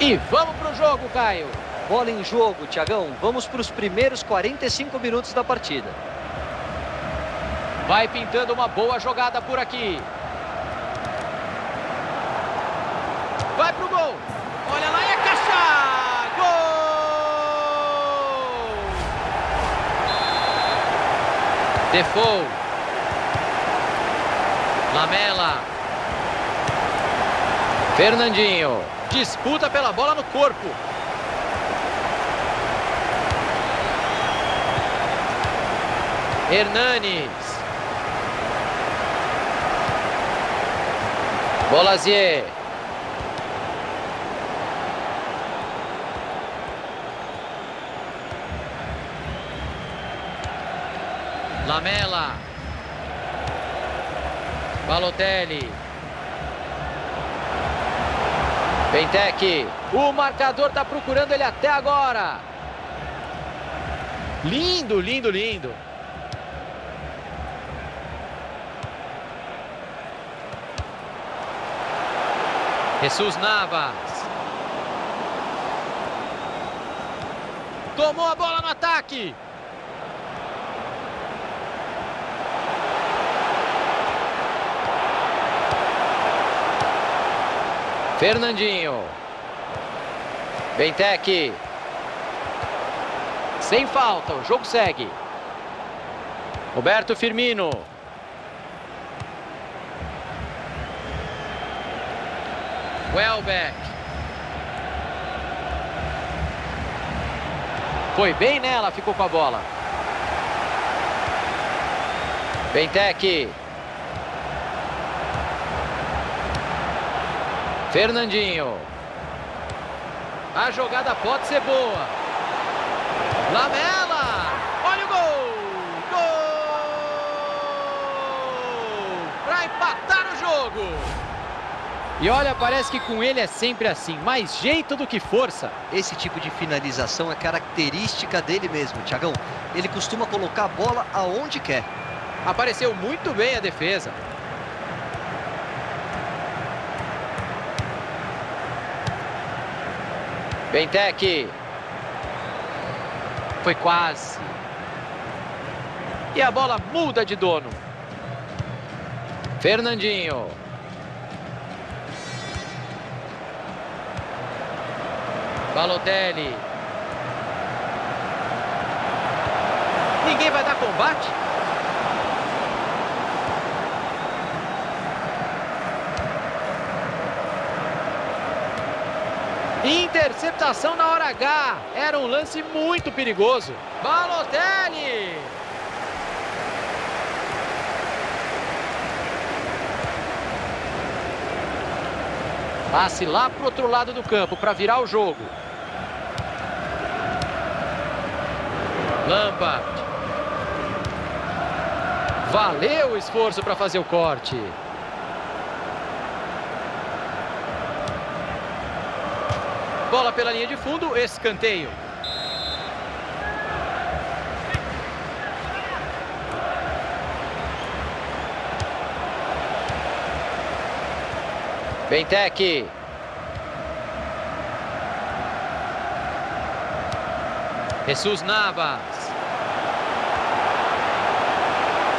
E vamos para o jogo, Caio. Bola em jogo, Tiagão. Vamos para os primeiros 45 minutos da partida. Vai pintando uma boa jogada por aqui. Vai pro gol. Olha lá é caixa. Gol! Defoe. Lamela. Fernandinho. Disputa pela bola no corpo. Hernanes. Bolazier. Lamela. Balotelli. Bentec. O marcador está procurando ele até agora. Lindo, lindo, lindo. Jesus Navas. Tomou a bola no ataque. Fernandinho. Bentec. Sem falta, o jogo segue. Roberto Firmino. Welbeck. Foi bem nela, ficou com a bola. Bentec. Fernandinho. A jogada pode ser boa. Lamela. Olha o gol. Gol. Para empatar o jogo. E olha, parece que com ele é sempre assim, mais jeito do que força. Esse tipo de finalização é característica dele mesmo, Tiagão. Ele costuma colocar a bola aonde quer. Apareceu muito bem a defesa. Bentec. Foi quase. E a bola muda de dono. Fernandinho. Balotelli. Ninguém vai dar combate? Interceptação na hora H. Era um lance muito perigoso. Balotelli. Passe lá para o outro lado do campo para virar o jogo. Lampard. Valeu o esforço para fazer o corte. Bola pela linha de fundo, escanteio. Bentec. Jesus Navas.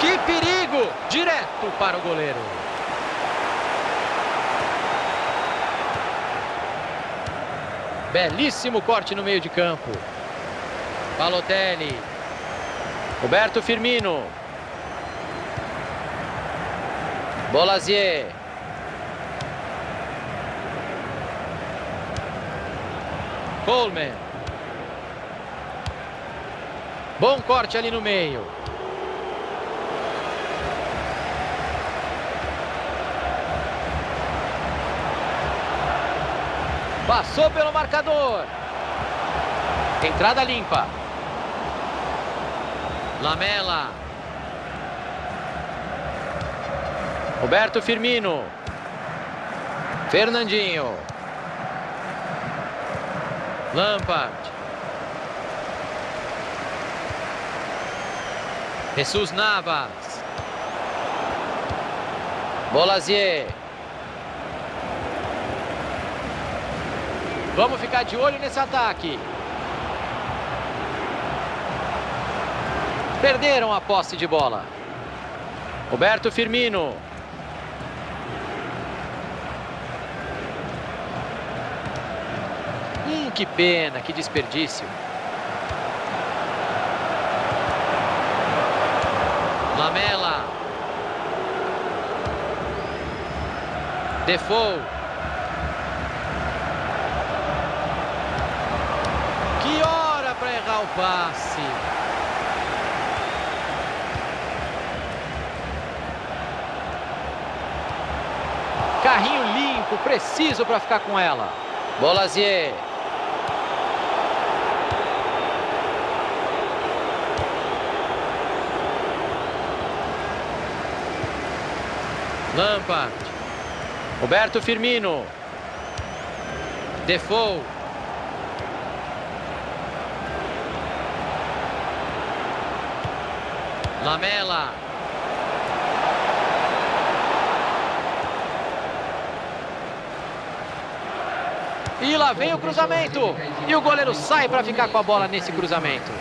Que perigo! Direto para o goleiro. Belíssimo corte no meio de campo. Balotelli. Roberto Firmino. Bolazier. Coleman. Bom corte ali no meio. Passou pelo marcador. Entrada limpa. Lamela. Roberto Firmino. Fernandinho. Lampard. Jesus Navas. Vamos ficar de olho nesse ataque. Perderam a posse de bola. Roberto Firmino. Hum, que pena, que desperdício. Lamela. Defoe. Que hora para errar passe. Carrinho limpo, preciso para ficar com ela. Bolazier. Lampard. Roberto Firmino. Defoe. Lamela. E lá vem o cruzamento. E o goleiro sai para ficar com a bola nesse cruzamento.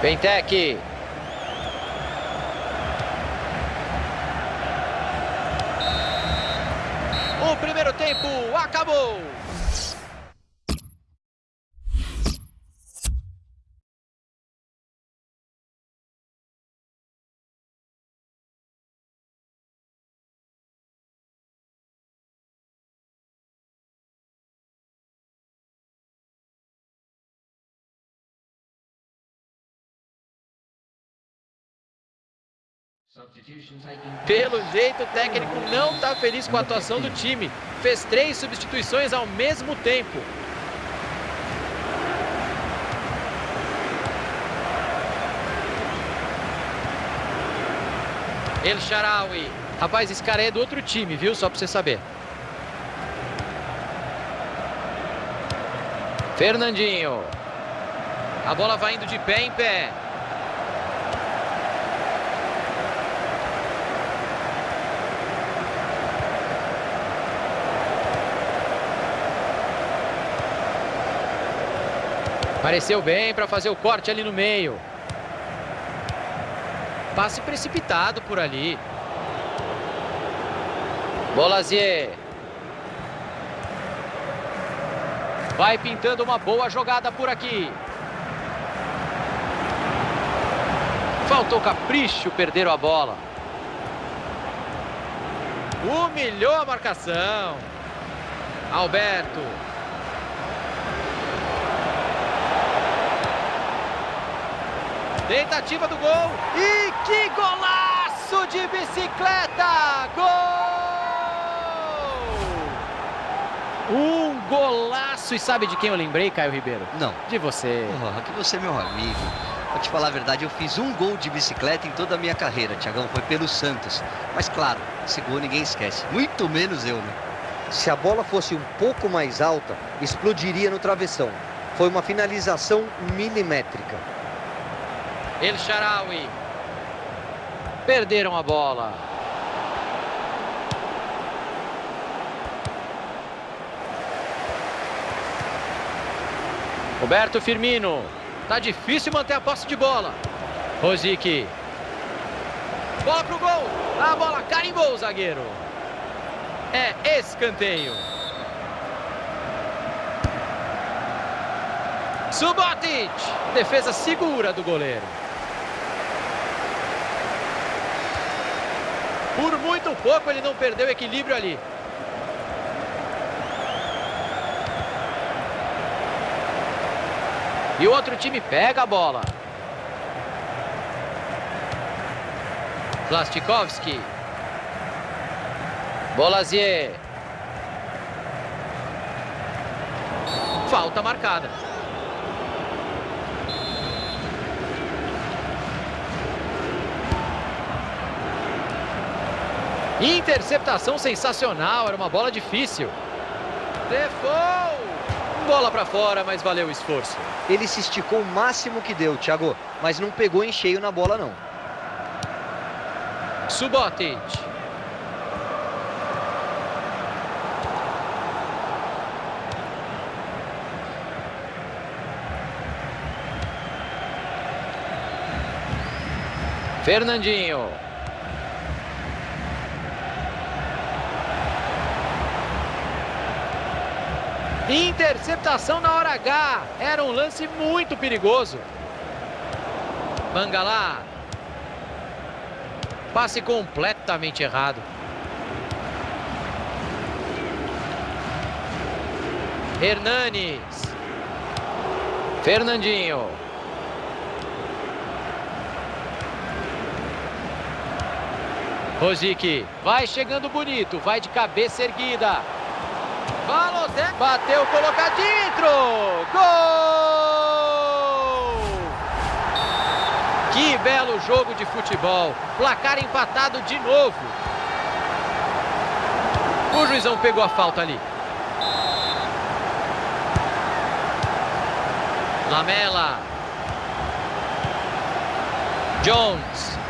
Bentec. O primeiro tempo acabou. Pelo jeito, o técnico não está feliz com a atuação do time. Fez três substituições ao mesmo tempo. El Sharawi. Rapaz, esse cara é do outro time, viu? Só para você saber. Fernandinho. A bola vai indo de pé em pé. Pareceu bem para fazer o corte ali no meio. Passe precipitado por ali. Bolazier. Vai pintando uma boa jogada por aqui. Faltou capricho, perderam a bola. Humilhou a marcação. Alberto. Tentativa do gol. E que golaço de bicicleta! Gol! Um golaço. E sabe de quem eu lembrei, Caio Ribeiro? Não. De você. Oh, que você é meu amigo. Vou te falar a verdade, eu fiz um gol de bicicleta em toda a minha carreira, Tiagão. Foi pelo Santos. Mas claro, esse gol ninguém esquece. Muito menos eu, né? Se a bola fosse um pouco mais alta, explodiria no travessão. Foi uma finalização milimétrica. El Sharawi. Perderam a bola. Roberto Firmino. Tá difícil manter a posse de bola. Rosic. Bola pro gol. A bola carimbou o zagueiro. É escanteio. Subotic. Defesa segura do goleiro. Por muito pouco ele não perdeu equilíbrio ali. E o outro time pega a bola. Plastikowski. Bolazier. Falta marcada. Interceptação sensacional, era uma bola difícil. Defoe! Bola para fora, mas valeu o esforço. Ele se esticou o máximo que deu, Thiago, mas não pegou em cheio na bola, não. Subotic. Fernandinho. Interceptação na hora H. Era um lance muito perigoso. Bangalá. Passe completamente errado. Hernanes. Fernandinho. Rosic vai chegando bonito, vai de cabeça erguida. Balotelli bateu, coloca dentro. Gol! Que belo jogo de futebol. Placar empatado de novo. O juizão pegou a falta ali. Lamela. Jones.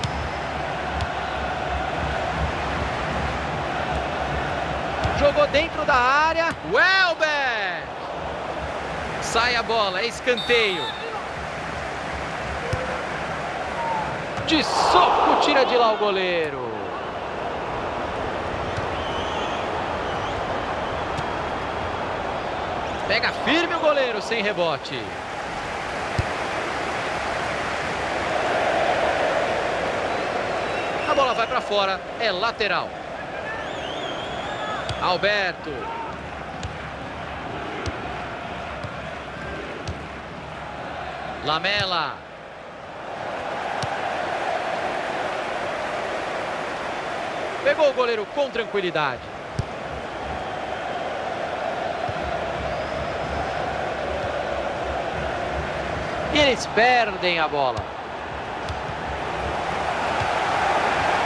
Jogou dentro da área. Welbeck. Sai a bola, é escanteio. De soco tira de lá o goleiro. Pega firme o goleiro sem rebote. A bola vai para fora, é lateral. Alberto. Lamela. Pegou o goleiro com tranquilidade. E eles perdem a bola.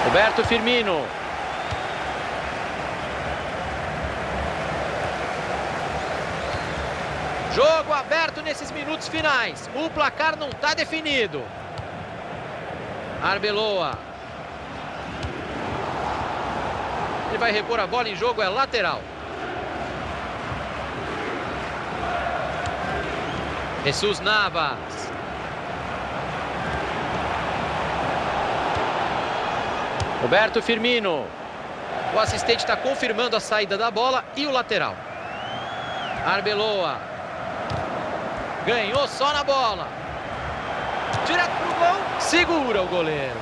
Roberto Firmino. Jogo aberto nesses minutos finais. O placar não está definido. Arbeloa. Ele vai repor a bola em jogo, é lateral. Jesus Navas. Roberto Firmino. O assistente está confirmando a saída da bola e o lateral. Arbeloa. Ganhou só na bola. Direto pro gol. Segura o goleiro.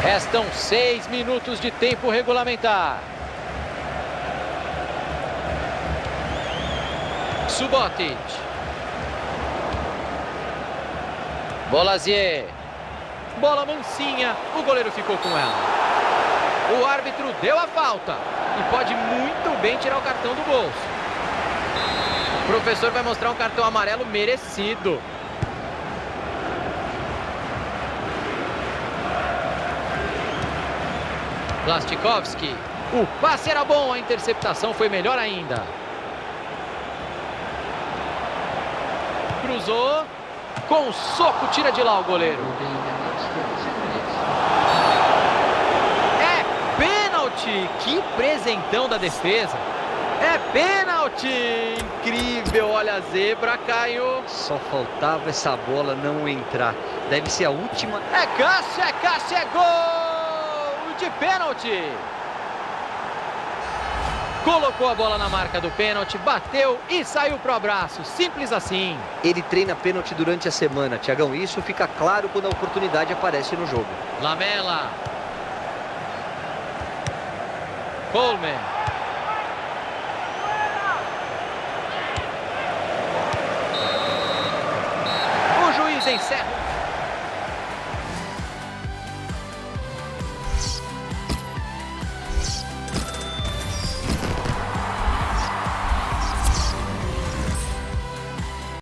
Restam seis minutos de tempo regulamentar. Subotic. Bolazier. Bola mansinha, o goleiro ficou com ela. O árbitro deu a falta e pode muito bem tirar o cartão do bolso. Professor vai mostrar um cartão amarelo merecido. Plastikowski. O passe era bom, a interceptação foi melhor ainda. Cruzou. Com o soco, tira de lá o goleiro. É pênalti. Que presentão da defesa. É pênalti. Incrível. Olha a zebra, Caio. Só faltava essa bola não entrar. Deve ser a última. É Cássio, é Cássio, é gol de pênalti. Colocou a bola na marca do pênalti, bateu e saiu pro abraço. Simples assim. Ele treina pênalti durante a semana, Tiagão. Isso fica claro quando a oportunidade aparece no jogo. Lamela. Coleman. a sack.